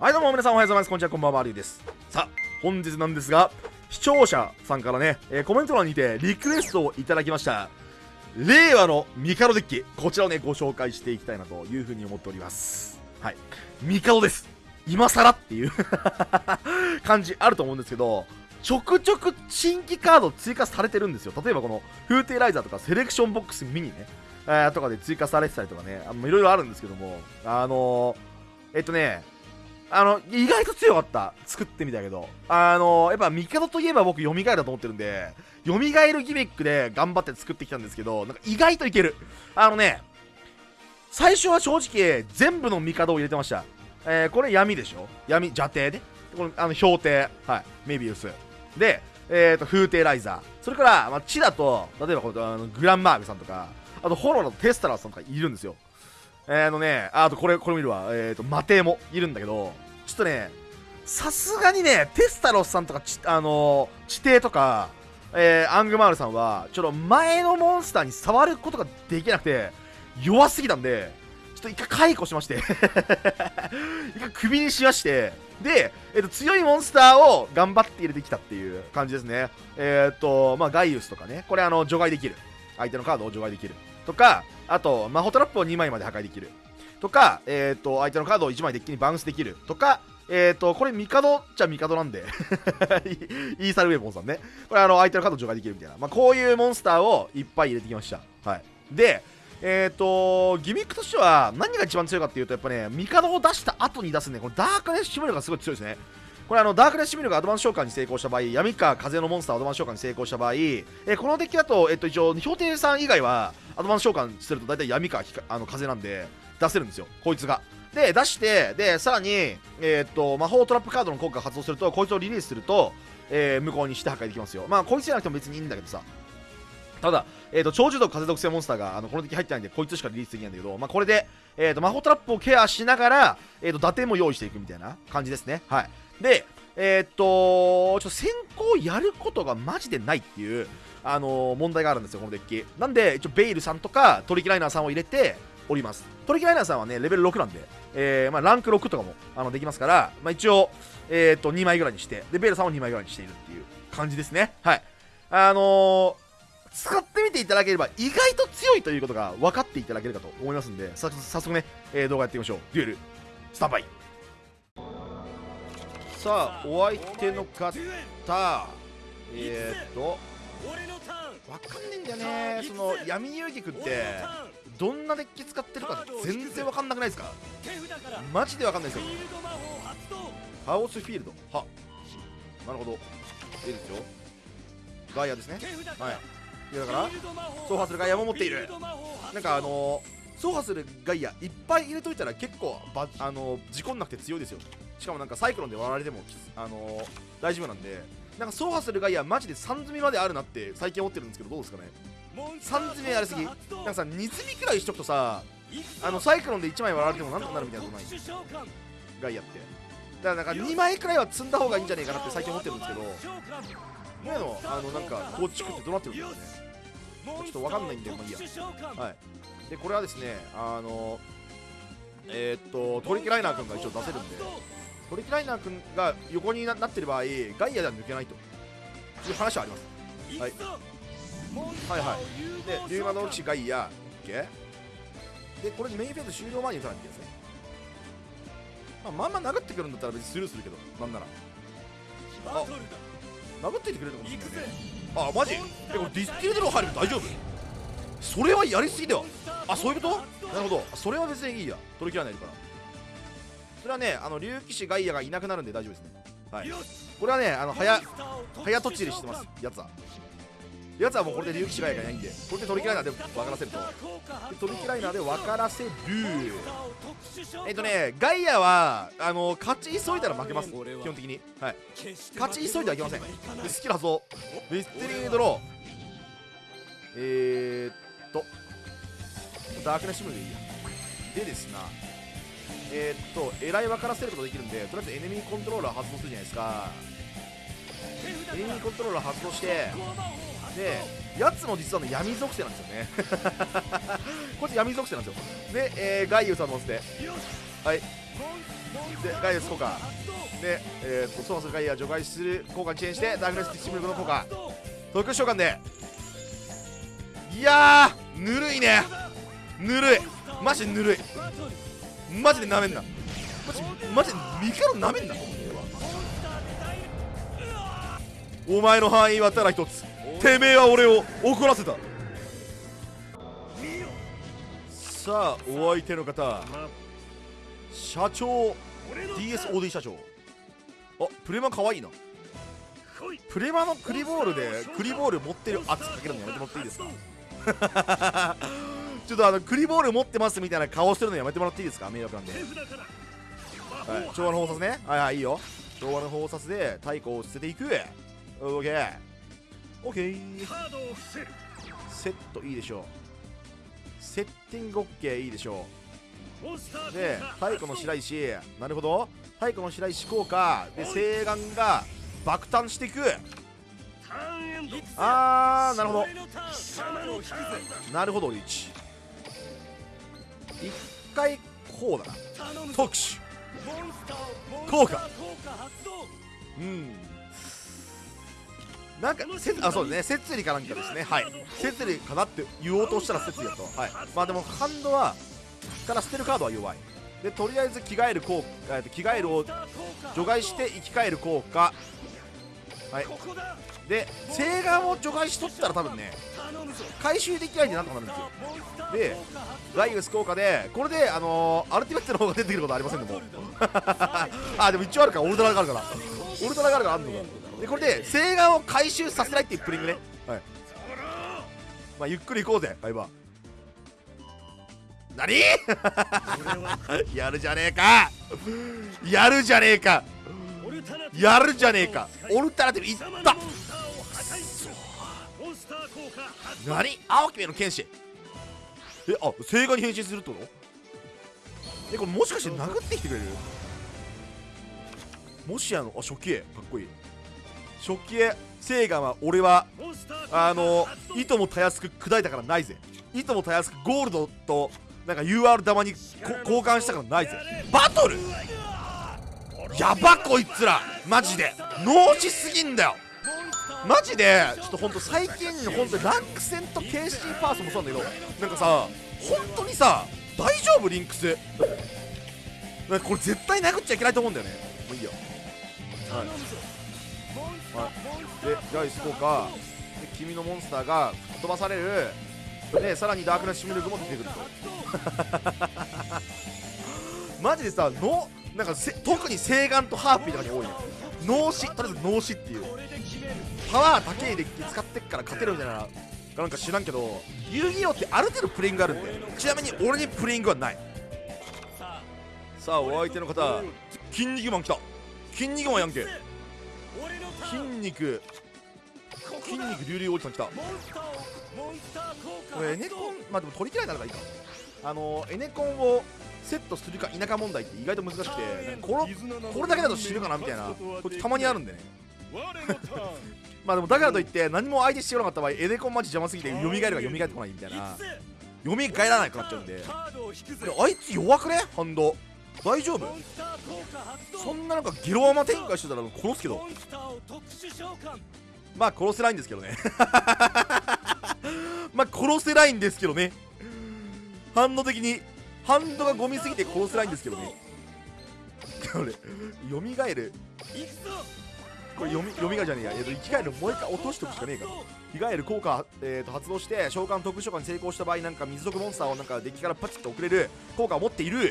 はいどうも皆さんおはようございます。こんにちはこんばんはマリュウです。さあ本日なんですが視聴者さんからね、えーコメント欄にてリクエストをいただきました。令和のミカドデッキ。こちらをねご紹介していきたいなというふうに思っております。はい。ミカドです。今更っていう 感じあると思うんですけどちょくちょく新規カード追加されてるんですよ。例えばこのフーテイライザーとかセレクションボックスミニね、えーとかで追加されてたりとかね。いろいろあるんですけども。あのーえっとねあの、意外と強かった。作ってみたけど。あの、やっぱ、ミカドといえば僕、蘇りだと思ってるんで、蘇るギミックで頑張って作ってきたんですけど、なんか意外といける。あのね、最初は正直、全部のミカドを入れてました。えー、これ闇でしょ？闇、邪帝ね。これ、あの、氷帝。はい。メビウス。で、えーと、風帝ライザー。それから、まあ、地だと、例えばこの、あのグランマーグさんとか、あと、ホロのテスタラーさんとかいるんですよ。えー、のね、あとこれ、これ見るわ。えーと、マテもいるんだけど、ちょっとね、さすがにね、テスタロスさんとか、ちあのー、地底とか、えー、アングマールさんは、ちょっと前のモンスターに触ることができなくて、弱すぎたんで、ちょっと一回解雇しまして、一回クビにしまして、で、えっと、強いモンスターを頑張って入れてきたっていう感じですね。えーっと、まあ、ガイウスとかね、これあの、除外できる。相手のカードを除外できる。とか、あと、魔法トラップを2枚まで破壊できる。とか、えっ、と、相手のカードを1枚デッキにバウンスできる。とか、えっ、と、これ、ミカドっちゃミカドなんで、イーサルウェポンさんね。これ、あの、相手のカード除外できるみたいな。まあ、こういうモンスターをいっぱい入れてきました。はい。で、えっ、と、ギミックとしては、何が一番強いかっていうと、やっぱね、ミカドを出した後に出すね、このダークネスシムルがすごい強いですね。これあのダークネスシミルがアドバンス召喚に成功した場合、闇か風のモンスターアドバンス召喚に成功した場合、えーこのデッキだと、えっと、一応、氷帝さん以外はアドバンス召喚すると大体闇かあの風なんで出せるんですよ、こいつが。で、出して、で、さらに、えーっと、魔法トラップカードの効果が発動すると、こいつをリリースすると、えー無効にして破壊できますよ。まあ、こいつじゃなくても別にいいんだけどさ。ただ、えー、と超獣毒風属性モンスターがあのこの敵入ってないんでこいつしかリリースできないんだけど、まあ、これで、えー、と魔法トラップをケアしながら、えー、と打点も用意していくみたいな感じですね。はい、で、えー、っとちょっと先行やることがマジでないっていう、あのー問題があるんですよ、このデッキ。なんで、一応ベイルさんとかトリキライナーさんを入れております。トリキライナーさんはね、レベル6なんで、えーまあ、ランク6とかもあのできますから、まあ、一応、えー、っと2枚ぐらいにして、でベイルさんを2枚ぐらいにしているっていう感じですね。はい。あの使ってみていただければ意外と強いということが分かっていただけるかと思いますんで早速ね、えー動画やっていきましょうデュエルスタンバイさあお相手の方えー、っと分かんねえんだよね。その闇遊戯くんってどんなデッキ使ってるか全然分かんなくないですか？マジで分かんないですよ。ハオスフィールド。は。なるほど。いいですよ。ガイアですね。はい。いやだから走破するガイアも持っている。なんかあのー、走破するガイアいっぱい入れといたら結構ばあのー、事故んなくて強いですよ。しかもなんかサイクロンで割られてもあのー、大丈夫なんでなんか走破するガイアマジで3積みまであるなって最近思ってるんですけどどうですかね3積みやりすぎなんかさ2積みくらいしとくとさあのサイクロンで1枚割られてもなんとかなるみたいなことないガイアってだからなんか2枚くらいは積んだ方がいいんじゃないかなって最近思ってるんですけど今のあのなんか構築ってどうなってるんですかねちょっとわかんないんでもういいやはいでこれはですねあのえーっとトリキライナー君が一応出せるんでトリキライナー君が横にななってる場合ガイアでは抜けないと。いう話はあります。はい。はいはい。でリュウマの騎士ガイア OK でこれメインフェーズ終了前に打たないといけないですね。まあ、まんま殴ってくるんだったら別にスルーするけどなんなら。あ殴ってきてくれるかもしれないあマジ？えこれディスティルドロー入るの大丈夫？それはやりすぎだよ。あそういうこと？なるほど。それは別にいいや。取り切らないから。それはねあの竜騎士ガイアがいなくなるんで大丈夫ですね。はい。これはねあの早早とちりしてますやつは。やつはもうこれで竜騎士ガイアがいないんでこれで取り切らないで分からせると。で取り切らないで分からせる。えっとねガイアはあの勝ち急いだら負けます基本的に。はい。勝ち急いではいけません。でスキル発動ミステリードロー。えー、っと。ダークネッシュムでいいや。でですなえー、っとえらい分からせることできるんでとりあえずエネミーコントローラー発動するじゃないですか。エネミーコントローラー発動してでやつも実はね闇属性なんですよね。こいつ闇属性なんですよ。で、えーガイウさん乗せてはい。でガイアス効果。で、えー、っとソースガイア除外する効果にチェーンしてダークネスティッシブルの効果。特殊召喚で。いやぬるいね。ぬるい。マジぬるい。マジでなめんな。マジマジでミカロなめんな。お前の範囲はただ一つ。てめえは俺を怒らせた。さあお相手の方。社長。DSOD 社長。あプレマ可愛いな。プレマのクリボールでクリボール持ってる圧かけるのやめてもらっていいですか？ちょっとあのクリボール持ってますみたいな顔してるのやめてもらっていいですか？迷惑なんで。はい。昭和の法殺ね。はいはいいいよ。昭和の法殺で太鼓を捨てていく。オッケーオッケーセットいいでしょう。セッティングオッケーいいでしょう。で太鼓の白石。なるほど。太鼓の白石効果。で聖眼が爆誕していく。あーなるほど。なるほどリーチ一回こうだな。特殊。効果。うん。なんかせあそうですね。摂理かなんかですね。はい。摂理かなって言おうとしたら摂理だと。はい。まあでもハンドはから捨てるカードは弱い。でとりあえず着替える効果、えー、と着替えるを除外して生き返る効果はい。で聖眼を除外しとったら多分ね回収できないんでなんとかなるんですよ。でライウス効果でこれであのー、アルティメットの方が出てくることありませんでも。あでも一応あるかオルトラがあるから。オルトラがあるからあんのか。でこれで聖眼を回収させないっていうプリングね。はい。まあゆっくり行こうぜバイバー。何？やるじゃねえか。やるじゃねえかやるじゃねえか。オルタナティブいった。何？青姫の剣士。えあ聖火に変身するってこと？えこれもしかして殴ってきてくれる？もしやのあ初期絵かっこいい。初期絵聖火は俺はあのいともたやすく砕いたからないぜ。いともたやすくゴールドとなんか UR 玉に交換したからないぜ。バトル！やばこいつら。マジで。脳死すぎんだよ。マジでちょっとほんと最近ほんとランク戦と KC パーソンもそうなんだけどなんかさ本当にさ大丈夫？リンクス。これ絶対殴っちゃいけないと思うんだよね。もういいよ。はい、はい、でガイス効果で君のモンスターが吹っ飛ばされる。でさらにダークナッシュミルクも出てくると。マジでさのなんか特に聖眼とハーピーとかに多いの脳死とりあえず脳死っていう。パワー高いデッキ使ってっから勝てるみたいななんか知らんけど遊戯王ってある程度プレイングあるんでちなみに俺にプレイングはない。さあお相手の方。筋肉マン来た。筋肉マンやんけ。筋肉。筋肉隆々おじさん来た。これエネコンまあでも取り切らないならばいいか。あのエネコンをセットするか否か問題って意外と難しくてこのこれだけだと死ぬかなみたいなこたまにあるんでね。まあでもだからといって何も相手してこなかった場合エネコンマジ邪魔すぎて蘇るか蘇ってこないみたいな。蘇らないくなっちゃうんで。あいつ弱くね？ハンド。大丈夫？そんななんかゲロアマ展開してたら殺すけど。まあ殺せないんですけどね。まあ殺せないんですけどね。反応的にハンドがゴミすぎて殺せないんですけどね。これよみがえる。これよみよみがじゃねえや、えー、と生き返るもう一回落としておくしかねえから着替える効果、えー、と発動して召喚特殊召喚に成功した場合なんか水族モンスターをなんかデッキからパチッと送れる。効果を持っている。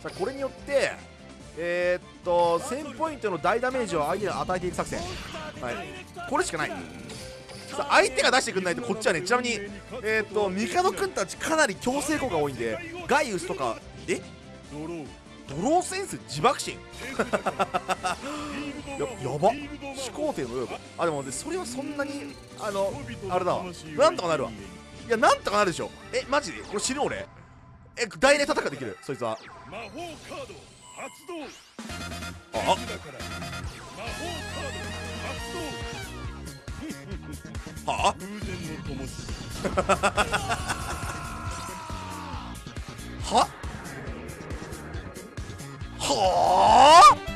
さあこれによってえー、っと1000ポイントの大ダメージを相手に与えていく作戦。はい。これしかない。さ相手が出してくんないとこっちはねちなみにえー、っとミカドくんたちかなり強制効果多いんでガイウスとかえ？ドローセンス自爆心 ややば。始皇帝のよあでもでそれはそんなにあのあれだわ。なんとかなるわ。いやなんとかなるでしょ。えマジで？これ死ぬ俺？え大連戦できる？そいつは。魔法カード発動あ魔法カード発動はあ？ははあ？